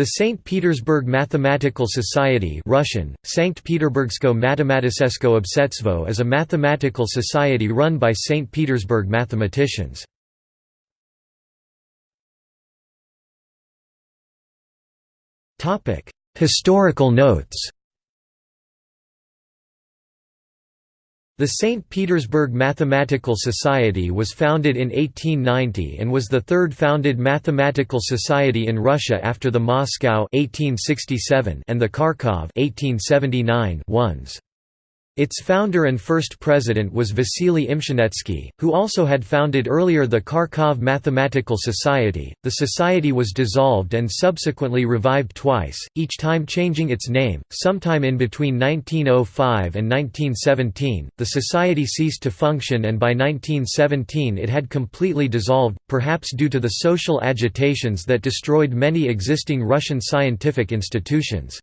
The St. Petersburg Mathematical Society Russian, Sankt Peterburgsko Matematisesko is a mathematical society run by St. Petersburg mathematicians. Historical notes The St. Petersburg Mathematical Society was founded in 1890 and was the third founded mathematical society in Russia after the Moscow 1867 and the Kharkov 1879 ones. Its founder and first president was Vasily Imshenetsky, who also had founded earlier the Kharkov Mathematical Society. The society was dissolved and subsequently revived twice, each time changing its name. Sometime in between 1905 and 1917, the society ceased to function and by 1917 it had completely dissolved, perhaps due to the social agitations that destroyed many existing Russian scientific institutions.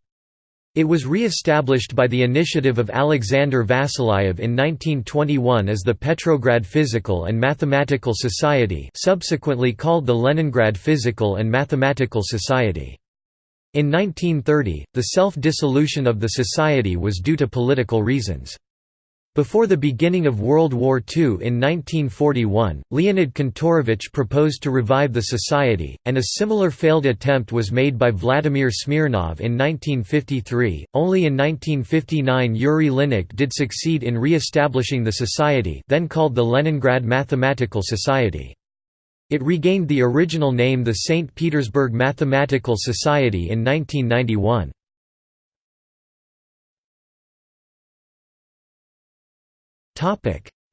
It was re-established by the initiative of Alexander Vasilyev in 1921 as the Petrograd Physical and Mathematical Society subsequently called the Leningrad Physical and Mathematical Society. In 1930, the self-dissolution of the society was due to political reasons. Before the beginning of World War II in 1941, Leonid Kantorovich proposed to revive the society, and a similar failed attempt was made by Vladimir Smirnov in 1953. Only in 1959 Yuri Linnik did succeed in re-establishing the society then called the Leningrad Mathematical Society. It regained the original name the St. Petersburg Mathematical Society in 1991.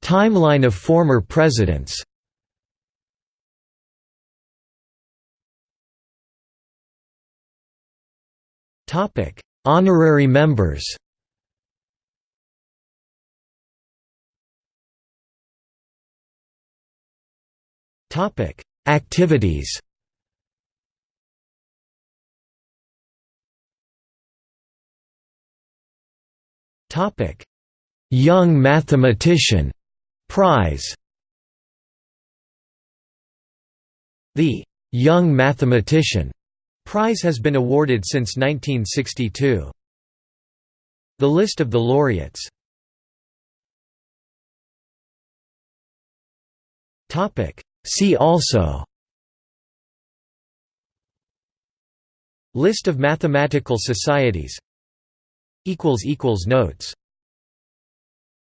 Timeline of former presidents. Topic: Honorary members. Topic: Activities. Topic: Young Mathematician Prize. The Young Mathematician Prize has been awarded since 1962. The list of the laureates. See also. List of mathematical societies. Notes